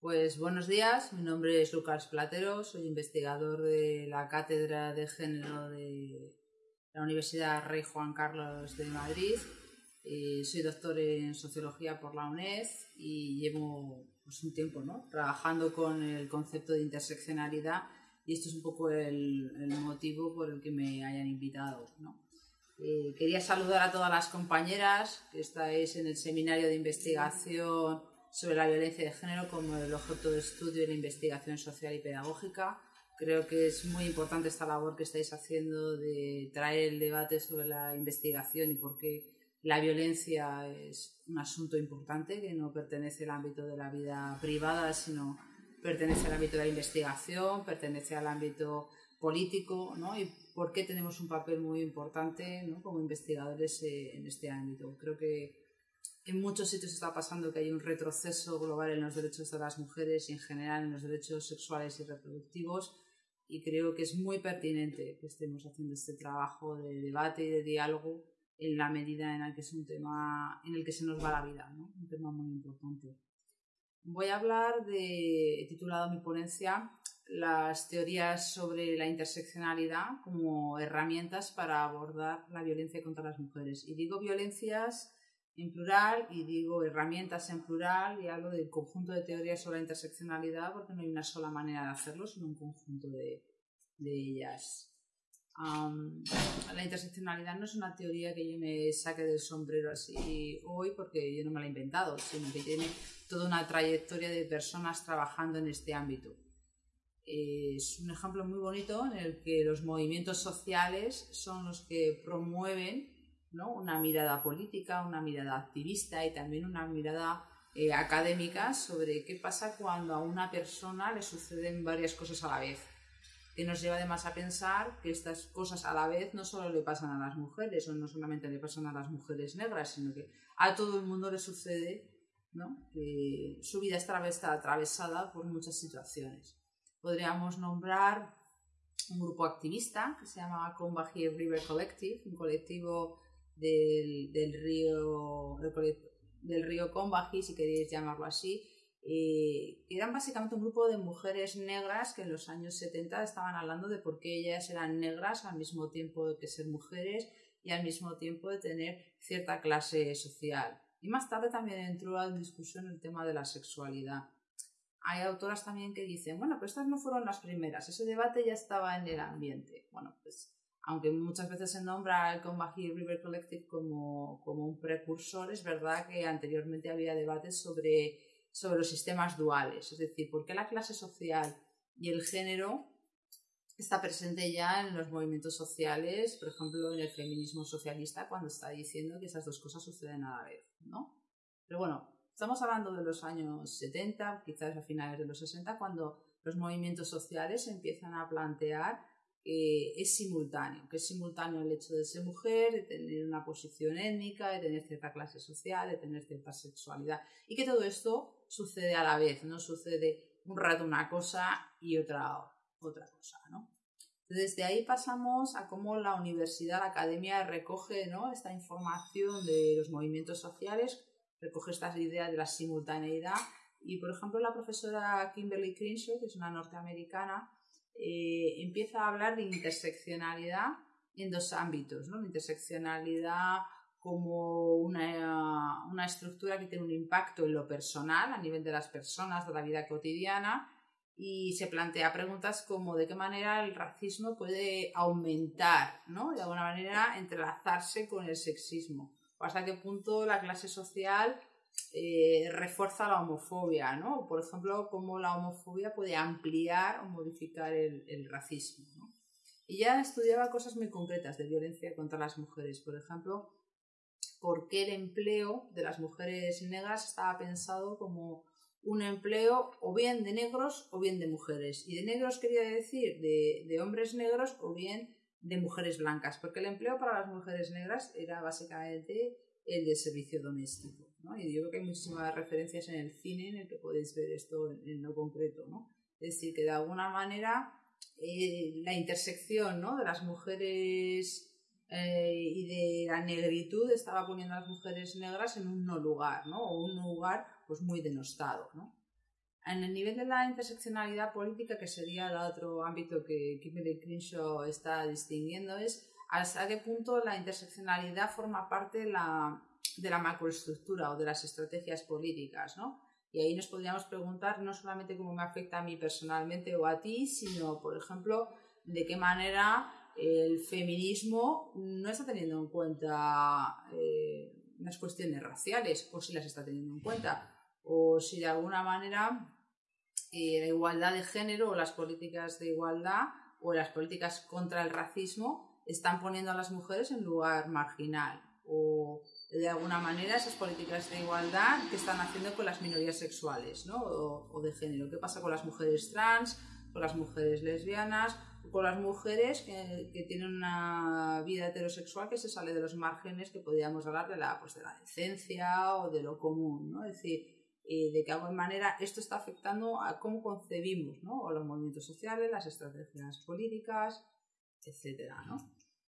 Pues buenos días, mi nombre es Lucas Platero, soy investigador de la Cátedra de Género de la Universidad Rey Juan Carlos de Madrid. Eh, soy doctor en Sociología por la UNED y llevo pues, un tiempo ¿no? trabajando con el concepto de interseccionalidad y esto es un poco el, motivo por el que me hayan invitado. ¿no? Eh, quería saludar a todas las compañeras que estáis en el seminario de investigación sobre la violencia de género como el objeto de estudio la investigación social y pedagógica. Creo que es muy importante esta labor que estáis haciendo de traer el debate sobre la investigación y por qué la violencia es un asunto importante que no pertenece al ámbito de la vida privada, sino pertenece al ámbito de la investigación, pertenece al ámbito político, ¿no? Y por qué tenemos un papel muy importante ¿no? como investigadores eh, en este ámbito. Creo que en muchos sitios está pasando que hay un retroceso global en los derechos de las mujeres y en general en los derechos sexuales y reproductivos y creo que es muy pertinente que estemos haciendo este trabajo de debate y de diálogo en la medida en la que es un tema en el que se nos va la vida, ¿no? un tema muy importante. Voy a hablar de, he titulado mi ponencia, las teorías sobre la interseccionalidad como herramientas para abordar la violencia contra las mujeres. Y digo violencias en plural y digo herramientas en plural y hablo del conjunto de teorías sobre la interseccionalidad porque no hay una sola manera de hacerlo, sino un conjunto de, de ellas. la interseccionalidad no es una teoría que yo me saque del sombrero así hoy porque yo no me la he inventado, sino que tiene toda una trayectoria de personas trabajando en este ámbito. Es un ejemplo muy bonito en el que los movimientos sociales son los que promueven una mirada política, una mirada activista y también una mirada eh, académica sobre qué pasa cuando a una persona le suceden varias cosas a la vez. Que nos lleva además a pensar que estas cosas a la vez no solo le pasan a las mujeres o no solamente le pasan a las mujeres negras, sino que a todo el mundo le sucede que su vida está atravesada por muchas situaciones. Podríamos nombrar un grupo activista que se llama Combahee River Collective, un colectivo del, río del río Combahee, si queréis llamarlo así, eh, eran básicamente un grupo de mujeres negras que en los años 70 estaban hablando de por qué ellas eran negras al mismo tiempo de que ser mujeres y al mismo tiempo de tener cierta clase social. Y más tarde también entró a discusión el tema de la sexualidad. Hay autoras también que dicen, bueno, pero estas no fueron las primeras, ese debate ya estaba en el ambiente. Bueno, pues aunque muchas veces se nombra el Combahee River Collective como, como, un precursor, es verdad que anteriormente había debates sobre, sobre los sistemas duales, es decir, por qué la clase social y el género está presente ya en los movimientos sociales, por ejemplo, en el feminismo socialista, cuando está diciendo que esas dos cosas suceden a la vez, ¿no? Pero bueno, estamos hablando de los años 70, quizás a finales de los 60, cuando los movimientos sociales empiezan a plantear que es simultáneo, que es simultáneo el hecho de ser mujer, de tener una posición étnica, de tener cierta clase social, de tener cierta sexualidad y que todo esto sucede a la vez, no sucede un rato una cosa y otra, otra cosa, ¿no? Desde ahí pasamos a cómo la universidad, la academia recoge ¿no? esta información de los movimientos sociales, recoge estas ideas de la simultaneidad y, por ejemplo, la profesora Kimberly Crenshaw, que es una norteamericana, eh, empieza a hablar de interseccionalidad en dos ámbitos, ¿no? interseccionalidad como una, una, estructura que tiene un impacto en lo personal, a nivel de las personas, de la vida cotidiana, y se plantea preguntas como de qué manera el racismo puede aumentar, ¿no? De alguna manera entrelazarse con el sexismo, o hasta qué punto la clase social eh, refuerza la homofobia, ¿no? Por ejemplo, cómo la homofobia puede ampliar o modificar el, racismo. Y ya estudiaba cosas muy concretas de violencia contra las mujeres. Por ejemplo, por qué el empleo de las mujeres negras estaba pensado como un empleo o bien de negros o bien de mujeres. Y de negros quería decir de, de hombres negros o bien de mujeres blancas, porque el empleo para las mujeres negras era básicamente el de servicio doméstico. ¿No? Y yo creo que hay muchísimas referencias en el cine en el que podéis ver esto en, lo concreto. ¿no? Es decir, que de alguna manera eh, la intersección ¿no? de las mujeres eh, y de la negritud estaba poniendo a las mujeres negras en un no lugar, ¿no? o un lugar pues, muy denostado. ¿no? En el nivel de la interseccionalidad política, que sería el otro ámbito que Kimberly Crenshaw está distinguiendo, es hasta qué punto la interseccionalidad forma parte de la, de la macroestructura o de las estrategias políticas, ¿no? Y ahí nos podríamos preguntar no solamente cómo me afecta a mí personalmente o a ti, sino, por ejemplo, de qué manera el feminismo no está teniendo en cuenta eh, las cuestiones raciales, o si las está teniendo en cuenta, o si de alguna manera eh, la igualdad de género o las políticas de igualdad o las políticas contra el racismo están poniendo a las mujeres en lugar marginal o de alguna manera esas políticas de igualdad que están haciendo con las minorías sexuales ¿no? o, de género. ¿Qué pasa con las mujeres trans, con las mujeres lesbianas, con las mujeres que, tienen una vida heterosexual que se sale de los márgenes que podríamos hablar de la, pues, de la decencia o de lo común? ¿no? Es decir, eh, de alguna manera esto está afectando a cómo concebimos ¿no? o los movimientos sociales, las estrategias políticas, etc. ¿no?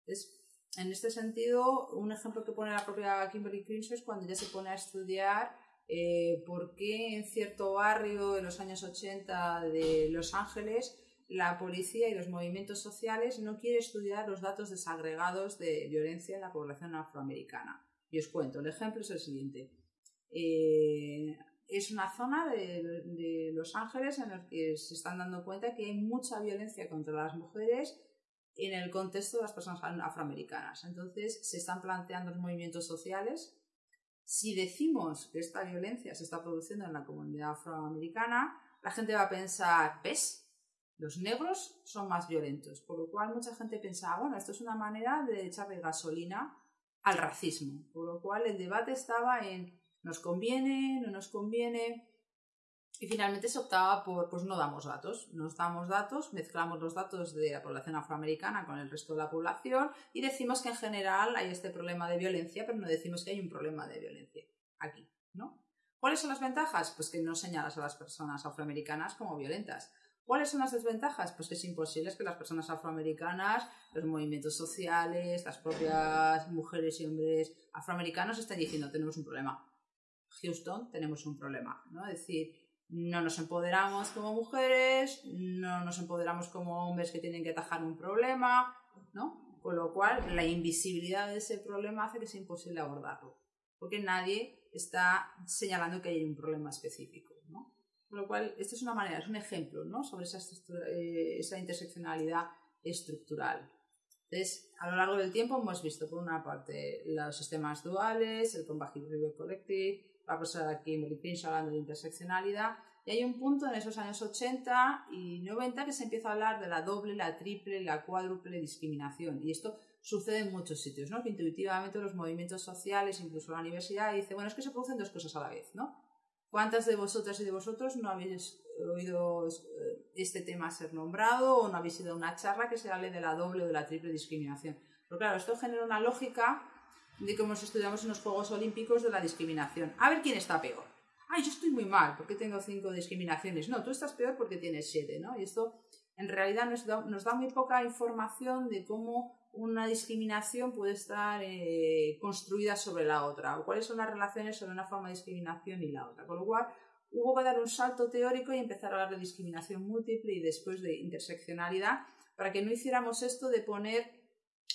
Entonces, en este sentido, un ejemplo que pone la propia Kimberly Crenshaw es cuando ella se pone a estudiar eh, por qué en cierto barrio en los años 80 de Los Ángeles la policía y los movimientos sociales no quieren estudiar los datos desagregados de violencia en la población afroamericana. Y os cuento, el ejemplo es el siguiente. Eh, es una zona de, de, Los Ángeles en la que se están dando cuenta que hay mucha violencia contra las mujeres en el contexto de las personas afroamericanas. Entonces se están planteando los movimientos sociales. Si decimos que esta violencia se está produciendo en la comunidad afroamericana, la gente va a pensar, ¿ves? Los negros son más violentos, por lo cual mucha gente pensaba, bueno, esto es una manera de echarle gasolina al racismo, por lo cual el debate estaba en nos conviene, no nos conviene, y finalmente se optaba por, pues no damos datos, nos damos datos, mezclamos los datos de la población afroamericana con el resto de la población y decimos que en general hay este problema de violencia, pero no decimos que hay un problema de violencia aquí, ¿no? ¿Cuáles son las ventajas? Pues que no señalas a las personas afroamericanas como violentas. ¿Cuáles son las desventajas? Pues que es imposible que las personas afroamericanas, los movimientos sociales, las propias mujeres y hombres afroamericanos estén diciendo tenemos un problema. Houston, tenemos un problema, ¿no? Es decir, no nos empoderamos como mujeres, no nos empoderamos como hombres que tienen que atajar un problema, ¿no? Con lo cual, la invisibilidad de ese problema hace que sea imposible abordarlo, porque nadie está señalando que hay un problema específico, ¿no? Con lo cual, esta es una manera, es un ejemplo, ¿no? Sobre esa, eh, esa interseccionalidad estructural. Entonces, a lo largo del tiempo hemos visto, por una parte, los sistemas duales, el Compatible Collective, va a pasar aquí en Crenshaw hablando de interseccionalidad, y hay un punto en esos años 80 y 90 que se empieza a hablar de la doble, la triple, la cuádruple discriminación. Y esto sucede en muchos sitios, ¿no? Que intuitivamente los movimientos sociales, incluso la universidad, dice, bueno, es que se producen dos cosas a la vez, ¿no? ¿Cuántas de vosotras y de vosotros no habéis oído eh, este tema ser nombrado o no habéis ido a una charla que se hable de la doble o de la triple discriminación? Pero claro, esto genera una lógica de cómo estudiamos en los Juegos Olímpicos de la discriminación. A ver quién está peor. Ay, yo estoy muy mal porque tengo cinco discriminaciones. No, tú estás peor porque tienes siete, ¿no? Y esto en realidad nos da, nos da muy poca información de cómo una discriminación puede estar eh, construida sobre la otra o cuáles son las relaciones sobre una forma de discriminación y la otra. Con lo cual, hubo que dar un salto teórico y empezar a hablar de discriminación múltiple y después de interseccionalidad para que no hiciéramos esto de poner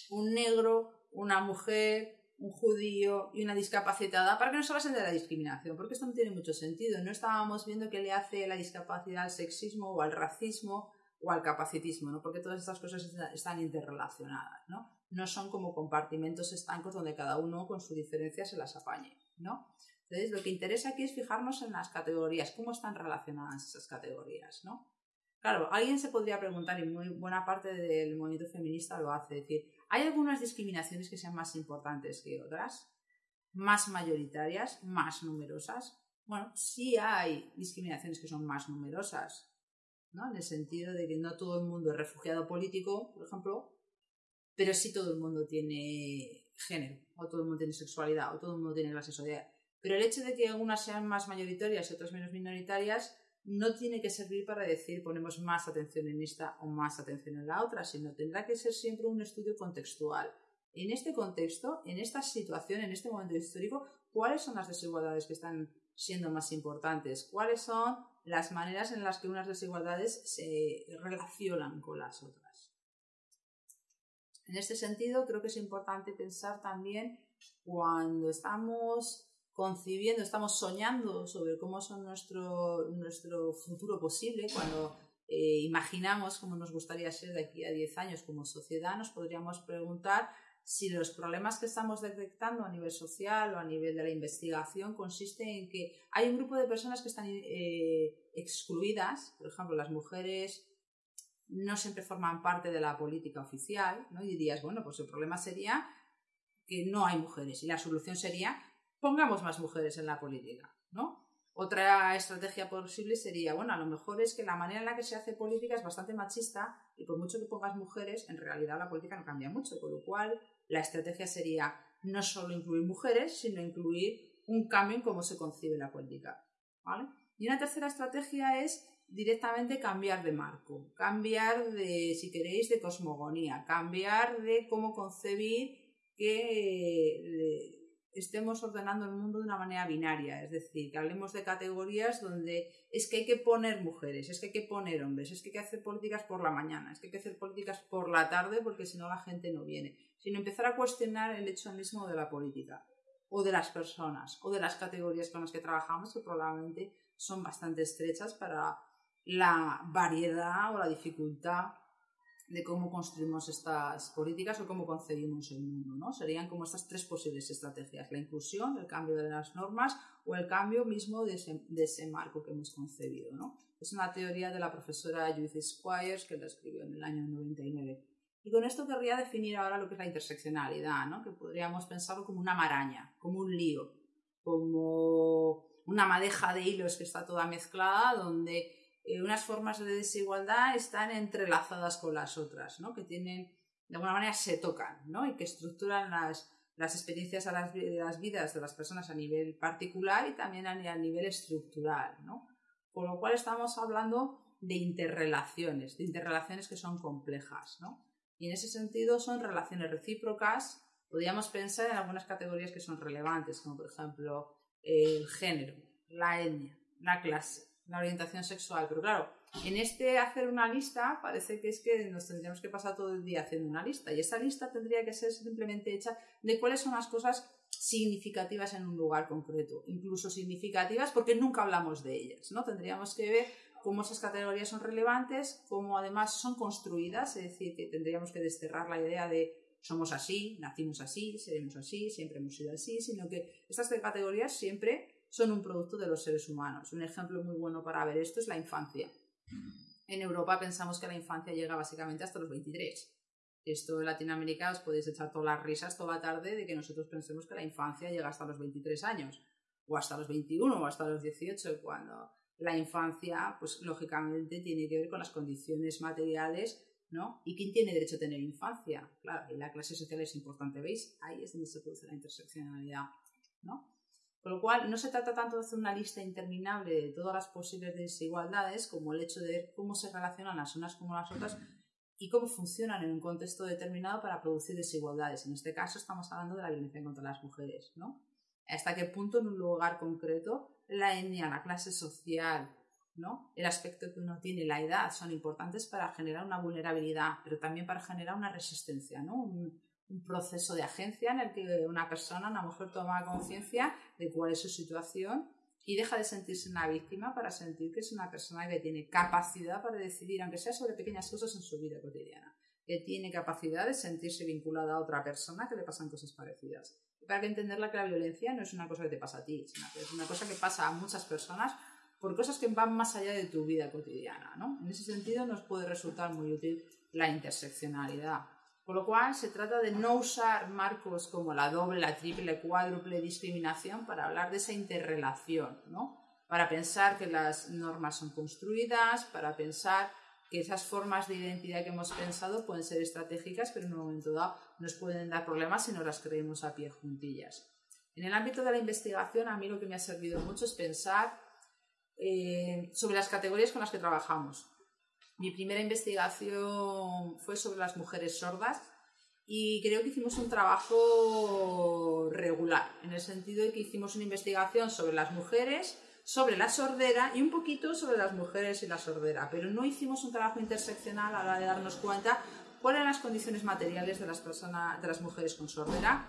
un negro, una mujer, un judío y una discapacitada para que no se basen de la discriminación, porque esto no tiene mucho sentido. No estábamos viendo qué le hace la discapacidad al sexismo o al racismo o al capacitismo, ¿no? porque todas estas cosas están interrelacionadas. ¿no? no son como compartimentos estancos donde cada uno con su diferencia se las apañe. ¿no? Entonces, lo que interesa aquí es fijarnos en las categorías, cómo están relacionadas esas categorías. ¿no? Claro, alguien se podría preguntar, y muy buena parte del movimiento feminista lo hace, decir, ¿hay algunas discriminaciones que sean más importantes que otras? ¿Más mayoritarias? ¿Más numerosas? Bueno, sí hay discriminaciones que son más numerosas, ¿no? En el sentido de que no todo el mundo es refugiado político, por ejemplo, pero sí todo el mundo tiene género, o todo el mundo tiene sexualidad, o todo el mundo tiene la sexualidad. Pero el hecho de que algunas sean más mayoritarias y otras menos minoritarias no tiene que servir para decir ponemos más atención en esta o más atención en la otra, sino tendrá que ser siempre un estudio contextual. En este contexto, en esta situación, en este momento histórico, ¿cuáles son las desigualdades que están siendo más importantes? ¿Cuáles son las maneras en las que unas desigualdades se relacionan con las otras? En este sentido, creo que es importante pensar también cuando estamos concibiendo, estamos soñando sobre cómo es nuestro, nuestro futuro posible, cuando eh, imaginamos cómo nos gustaría ser de aquí a 10 años como sociedad, nos podríamos preguntar si los problemas que estamos detectando a nivel social o a nivel de la investigación consiste en que hay un grupo de personas que están eh, excluidas, por ejemplo, las mujeres no siempre forman parte de la política oficial, ¿no? Y dirías, bueno, pues el problema sería que no hay mujeres y la solución sería pongamos más mujeres en la política, ¿no? Otra estrategia posible sería, bueno, a lo mejor es que la manera en la que se hace política es bastante machista y por mucho que pongas mujeres, en realidad la política no cambia mucho, con lo cual la estrategia sería no solo incluir mujeres, sino incluir un cambio en cómo se concibe la política. ¿vale? Y una tercera estrategia es directamente cambiar de marco, cambiar de, si queréis, de cosmogonía, cambiar de cómo concebir que estemos ordenando el mundo de una manera binaria, es decir, que hablemos de categorías donde es que hay que poner mujeres, es que hay que poner hombres, es que hay que hacer políticas por la mañana, es que hay que hacer políticas por la tarde porque si no la gente no viene, sino empezar a cuestionar el hecho mismo de la política o de las personas o de las categorías con las que trabajamos que probablemente son bastante estrechas para la variedad o la dificultad de cómo construimos estas políticas o cómo concebimos el mundo. ¿no? Serían como estas tres posibles estrategias, la inclusión, el cambio de las normas o el cambio mismo de ese, marco que hemos concebido. ¿no? Es una teoría de la profesora Judith Squires que la escribió en el año 99. Y con esto querría definir ahora lo que es la interseccionalidad, ¿no? que podríamos pensarlo como una maraña, como un lío, como una madeja de hilos que está toda mezclada, donde eh, unas formas de desigualdad están entrelazadas con las otras, ¿no? que tienen, de alguna manera se tocan ¿no? y que estructuran las, las experiencias a las, de las vidas de las personas a nivel particular y también a, nivel estructural. ¿no? Con lo cual estamos hablando de interrelaciones, de interrelaciones que son complejas. ¿no? Y en ese sentido son relaciones recíprocas. Podríamos pensar en algunas categorías que son relevantes, como por ejemplo el género, la etnia, la clase, la orientación sexual. Pero claro, en este hacer una lista parece que es que nos tendríamos que pasar todo el día haciendo una lista y esa lista tendría que ser simplemente hecha de cuáles son las cosas significativas en un lugar concreto, incluso significativas porque nunca hablamos de ellas, ¿no? Tendríamos que ver cómo esas categorías son relevantes, cómo además son construidas, es decir, que tendríamos que desterrar la idea de somos así, nacimos así, seremos así, siempre hemos sido así, sino que estas categorías siempre son un producto de los seres humanos. Un ejemplo muy bueno para ver esto es la infancia. En Europa pensamos que la infancia llega básicamente hasta los 23. Esto en Latinoamérica os podéis echar todas las risas toda la tarde de que nosotros pensemos que la infancia llega hasta los 23 años, o hasta los 21, o hasta los 18, cuando la infancia, pues lógicamente tiene que ver con las condiciones materiales, ¿no? ¿Y quién tiene derecho a tener infancia? Claro, y la clase social es importante, ¿veis? Ahí es donde se produce la interseccionalidad, ¿no? Con lo cual, no se trata tanto de hacer una lista interminable de todas las posibles desigualdades como el hecho de ver cómo se relacionan las unas con las otras y cómo funcionan en un contexto determinado para producir desigualdades. En este caso estamos hablando de la violencia contra las mujeres, ¿no? Hasta qué punto en un lugar concreto la etnia, la clase social, ¿no? El aspecto que uno tiene, la edad, son importantes para generar una vulnerabilidad, pero también para generar una resistencia, ¿no? Proceso de agencia en el que una persona, a lo mejor, toma conciencia de cuál es su situación y deja de sentirse una víctima para sentir que es una persona que tiene capacidad para decidir, aunque sea sobre pequeñas cosas en su vida cotidiana, que tiene capacidad de sentirse vinculada a otra persona que le pasan cosas parecidas. Y para que entenderla que la violencia no es una cosa que te pasa a ti, sino que es una cosa que pasa a muchas personas por cosas que van más allá de tu vida cotidiana. ¿no? En ese sentido nos puede resultar muy útil la interseccionalidad. Con lo cual, se trata de no usar marcos como la doble, la triple, cuádruple discriminación para hablar de esa interrelación, ¿no? Para pensar que las normas son construidas, para pensar que esas formas de identidad que hemos pensado pueden ser estratégicas, pero en un momento dado nos pueden dar problemas si no las creemos a pie juntillas. En el ámbito de la investigación, a mí lo que me ha servido mucho es pensar eh, sobre las categorías con las que trabajamos. Mi primera investigación fue sobre las mujeres sordas y creo que hicimos un trabajo regular, en el sentido de que hicimos una investigación sobre las mujeres, sobre la sordera y un poquito sobre las mujeres y la sordera, pero no hicimos un trabajo interseccional a la de darnos cuenta cuáles eran las condiciones materiales de las, personas, de las mujeres con sordera,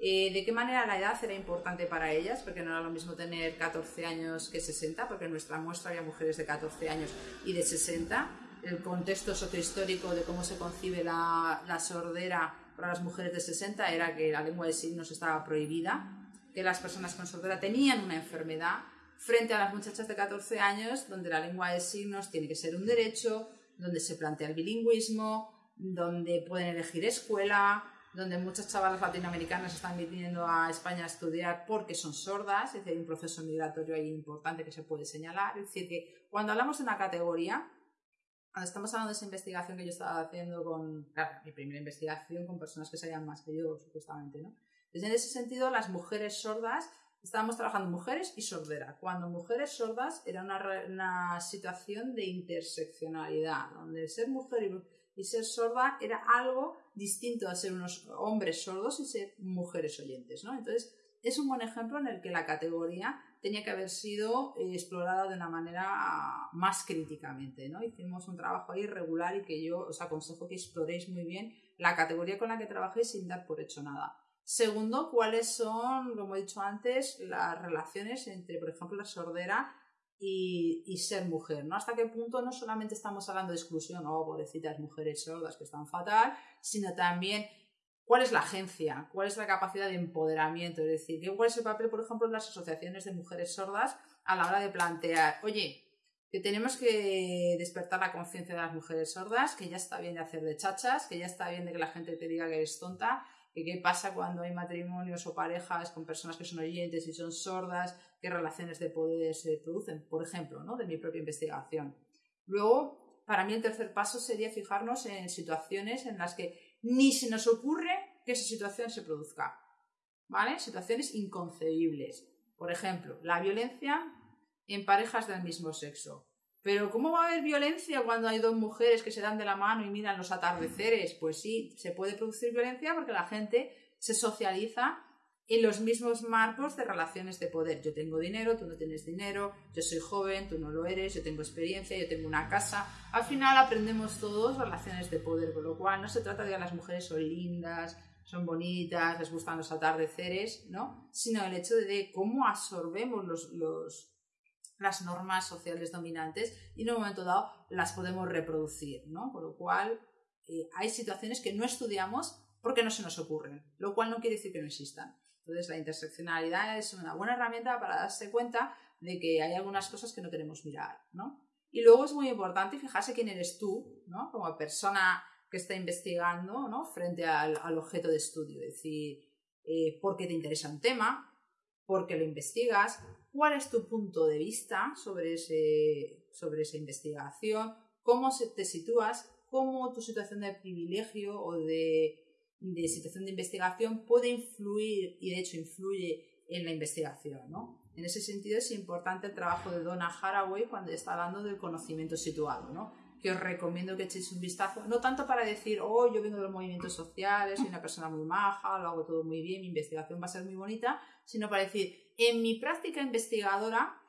eh, de qué manera la edad era importante para ellas, porque no era lo mismo tener 14 años que 60, porque en nuestra muestra había mujeres de 14 años y de 60. El contexto sociohistórico de cómo se concibe la, la sordera para las mujeres de 60 era que la lengua de signos estaba prohibida, que las personas con sordera tenían una enfermedad, frente a las muchachas de 14 años, donde la lengua de signos tiene que ser un derecho, donde se plantea el bilingüismo, donde pueden elegir escuela, donde muchas chavalas latinoamericanas están viniendo a España a estudiar porque son sordas, es decir, hay un proceso migratorio ahí importante que se puede señalar. Es decir, que cuando hablamos de una categoría, estamos hablando de esa investigación que yo estaba haciendo con, claro, mi primera investigación con personas que sabían más que yo, supuestamente, ¿no? Entonces, en ese sentido, las mujeres sordas, estábamos trabajando mujeres y sordera. Cuando mujeres sordas era una, una situación de interseccionalidad, donde ser mujer y y ser sorda era algo distinto a ser unos hombres sordos y ser mujeres oyentes, ¿no? Entonces, es un buen ejemplo en el que la categoría tenía que haber sido eh, explorada de una manera más críticamente, ¿no? Hicimos un trabajo ahí regular y que yo os aconsejo que exploréis muy bien la categoría con la que trabajéis sin dar por hecho nada. Segundo, cuáles son, como he dicho antes, las relaciones entre, por ejemplo, la sordera y, ser mujer, ¿no? Hasta qué punto no solamente estamos hablando de exclusión, oh, pobrecitas mujeres sordas que están fatal, sino también cuál es la agencia, cuál es la capacidad de empoderamiento, es decir, cuál es el papel, por ejemplo, de las asociaciones de mujeres sordas a la hora de plantear, oye, que tenemos que despertar la conciencia de las mujeres sordas, que ya está bien de hacer de chachas, que ya está bien de que la gente te diga que eres tonta, que qué pasa cuando hay matrimonios o parejas con personas que son oyentes y son sordas, qué relaciones de poder se producen, por ejemplo, ¿no? de mi propia investigación. Luego, para mí el tercer paso sería fijarnos en situaciones en las que ni se nos ocurre que esa situación se produzca. ¿Vale? Situaciones inconcebibles. Por ejemplo, la violencia en parejas del mismo sexo. Pero ¿cómo va a haber violencia cuando hay dos mujeres que se dan de la mano y miran los atardeceres? Pues sí, se puede producir violencia porque la gente se socializa en los mismos marcos de relaciones de poder. Yo tengo dinero, tú no tienes dinero, yo soy joven, tú no lo eres, yo tengo experiencia, yo tengo una casa. Al final aprendemos todos relaciones de poder, con lo cual no se trata de que las mujeres son lindas, son bonitas, les gustan los atardeceres, ¿no? Sino el hecho de cómo absorbemos las normas sociales dominantes y en un momento dado las podemos reproducir, ¿no? Con lo cual eh, hay situaciones que no estudiamos porque no se nos ocurren, lo cual no quiere decir que no existan. Entonces la interseccionalidad es una buena herramienta para darse cuenta de que hay algunas cosas que no queremos mirar, ¿no? Y luego es muy importante fijarse quién eres tú, ¿no? Como persona que está investigando, ¿no? Frente al, objeto de estudio, es decir, eh, por qué te interesa un tema, por qué lo investigas, cuál es tu punto de vista sobre, ese, sobre esa investigación, cómo te sitúas, cómo tu situación de privilegio o de, de, situación de investigación puede influir y de hecho influye en la investigación. ¿no? En ese sentido es importante el trabajo de Donna Haraway cuando está hablando del conocimiento situado. ¿no? que os recomiendo que echéis un vistazo, no tanto para decir, oh, yo vengo de los movimientos sociales, soy una persona muy maja, lo hago todo muy bien, mi investigación va a ser muy bonita, sino para decir, en mi práctica investigadora,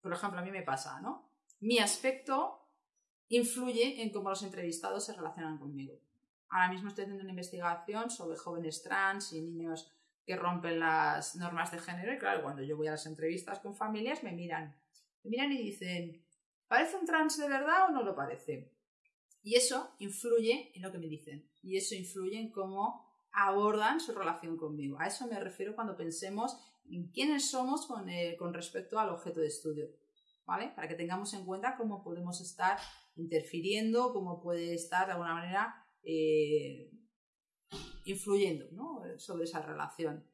por ejemplo, a mí me pasa, ¿no? Mi aspecto influye en cómo los entrevistados se relacionan conmigo. Ahora mismo estoy haciendo una investigación sobre jóvenes trans y niños que rompen las normas de género y claro, cuando yo voy a las entrevistas con familias me miran, me miran y dicen, ¿parece un trans de verdad o no lo parece? Y eso influye en lo que me dicen y eso influye en cómo abordan su relación conmigo. A eso me refiero cuando pensemos en quiénes somos con, eh, respecto al objeto de estudio, ¿vale? Para que tengamos en cuenta cómo podemos estar interfiriendo, cómo puede estar de alguna manera eh, influyendo sobre esa relación.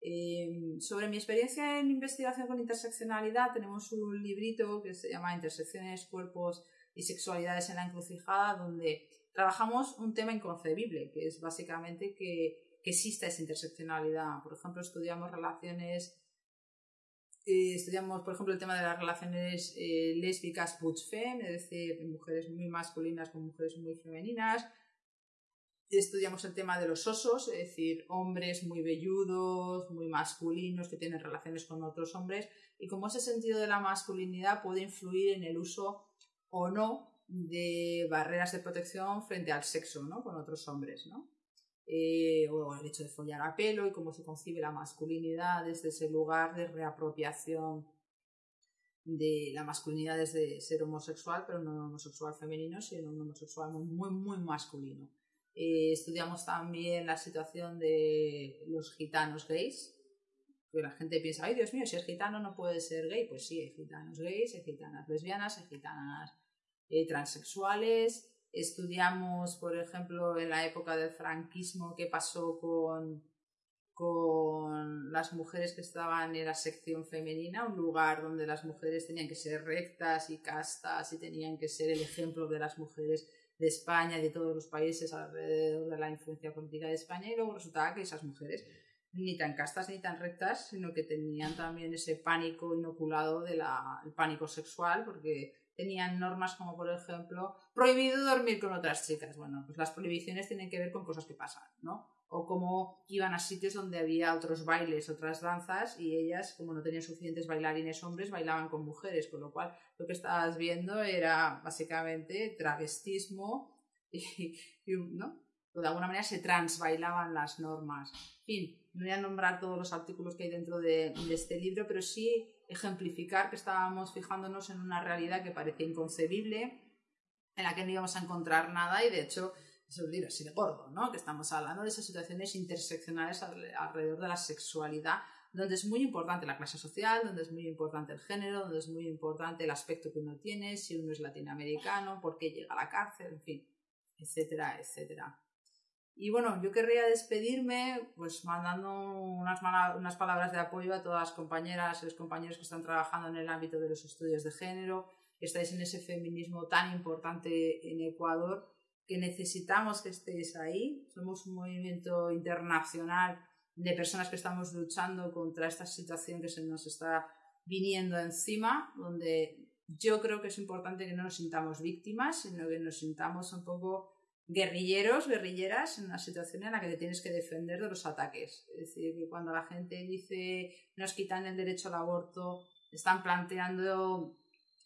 Eh, sobre mi experiencia en investigación con interseccionalidad, tenemos un librito que se llama Intersecciones, Cuerpos y Sexualidades en la Encrucijada, donde trabajamos un tema inconcebible, que es básicamente que que exista esa interseccionalidad. Por ejemplo, estudiamos relaciones, eh, estudiamos, por ejemplo, el tema de las relaciones lésbicas butch femme, es decir, mujeres muy masculinas con mujeres muy femeninas. Estudiamos el tema de los osos, es decir, hombres muy velludos, muy masculinos, que tienen relaciones con otros hombres, y cómo ese sentido de la masculinidad puede influir en el uso o no de barreras de protección frente al sexo, ¿no? Con otros hombres, ¿no? Eh, o el hecho de follar a pelo y cómo se concibe la masculinidad desde ese lugar de reapropiación de la masculinidad desde ser homosexual, pero no homosexual femenino, sino un homosexual muy, muy masculino. Eh, estudiamos también la situación de los gitanos gays, que la gente piensa, ay Dios mío, si es gitano no puede ser gay. Pues sí, hay gitanos gays, hay gitanas lesbianas, hay gitanas eh, transexuales. Estudiamos, por ejemplo, en la época del franquismo qué pasó con, con las mujeres que estaban en la sección femenina, un lugar donde las mujeres tenían que ser rectas y castas y tenían que ser el ejemplo de las mujeres de España y de todos los países alrededor de la influencia política de España y luego resultaba que esas mujeres ni tan castas ni tan rectas, sino que tenían también ese pánico inoculado del pánico sexual, porque tenían normas como, por ejemplo, prohibido dormir con otras chicas. Bueno, pues las prohibiciones tienen que ver con cosas que pasan, ¿no? O como iban a sitios donde había otros bailes, otras danzas, y ellas, como no tenían suficientes bailarines hombres, bailaban con mujeres, con lo cual lo que estabas viendo era básicamente travestismo y, ¿no? de alguna manera se transbailaban las normas. En fin, no voy a nombrar todos los artículos que hay dentro de, este libro, pero sí ejemplificar que estábamos fijándonos en una realidad que parecía inconcebible, en la que no íbamos a encontrar nada y de hecho es un libro así de gordo, ¿no? Que estamos hablando de esas situaciones interseccionales alrededor de la sexualidad, donde es muy importante la clase social, donde es muy importante el género, donde es muy importante el aspecto que uno tiene, si uno es latinoamericano, por qué llega a la cárcel, en fin, etcétera, etcétera. Y bueno, yo querría despedirme pues mandando unas, unas palabras de apoyo a todas las compañeras y los compañeros que están trabajando en el ámbito de los estudios de género, que estáis en ese feminismo tan importante en Ecuador, que necesitamos que estéis ahí. Somos un movimiento internacional de personas que estamos luchando contra esta situación que se nos está viniendo encima, donde yo creo que es importante que no nos sintamos víctimas, sino que nos sintamos un poco guerrilleros, guerrilleras en una situación en la que te tienes que defender de los ataques. Es decir, que cuando la gente dice nos quitan el derecho al aborto, están planteando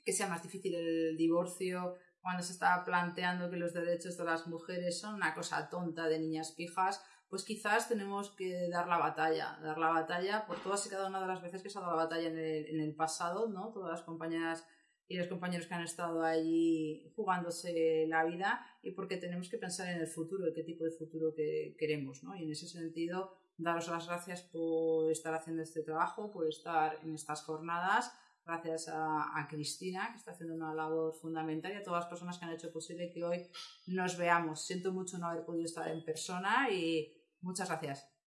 que sea más difícil el divorcio, cuando se está planteando que los derechos de las mujeres son una cosa tonta de niñas pijas, pues quizás tenemos que dar la batalla, dar la batalla por todas y cada una de las veces que se ha dado la batalla en el, en el pasado, ¿no? Todas las compañeras y los compañeros que han estado allí jugándose la vida y porque tenemos que pensar en el futuro, qué tipo de futuro que queremos. ¿no? Y en ese sentido, daros las gracias por estar haciendo este trabajo, por estar en estas jornadas. Gracias a, a, Cristina, que está haciendo una labor fundamental, y a todas las personas que han hecho posible que hoy nos veamos. Siento mucho no haber podido estar en persona y muchas gracias.